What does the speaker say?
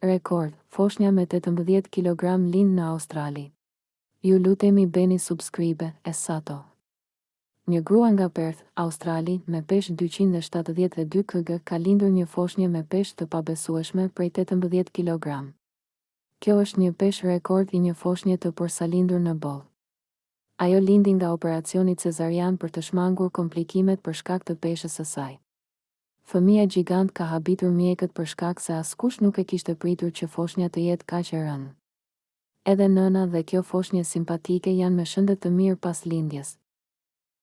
Rekord, foshnja me tetëmbëdhjetë kilogramë lind në Australi. Ju lutemi bëni subscribe e sato. Një grua nga Perth, Australi, me peshë dyqind e shtatëdhjetë e dy kg ka lindur një foshnje me peshë të pabesueshme prej tetëmbëdhjetë kilogramë. Kjo është një peshë rekord i një foshnje të porsalindur në botë. Ajo lindi nga operacioni cezarian për të shmangur komplikimet për shkak të peshës së saj. Fëmija gjigant ka habitur mjekët për shkak se askush nuk e kishte pritur që foshnja të jetë kaq e rëndë. Edhe nëna dhe kjo foshnje simpatike janë me shëndet të mirë pas lindjes.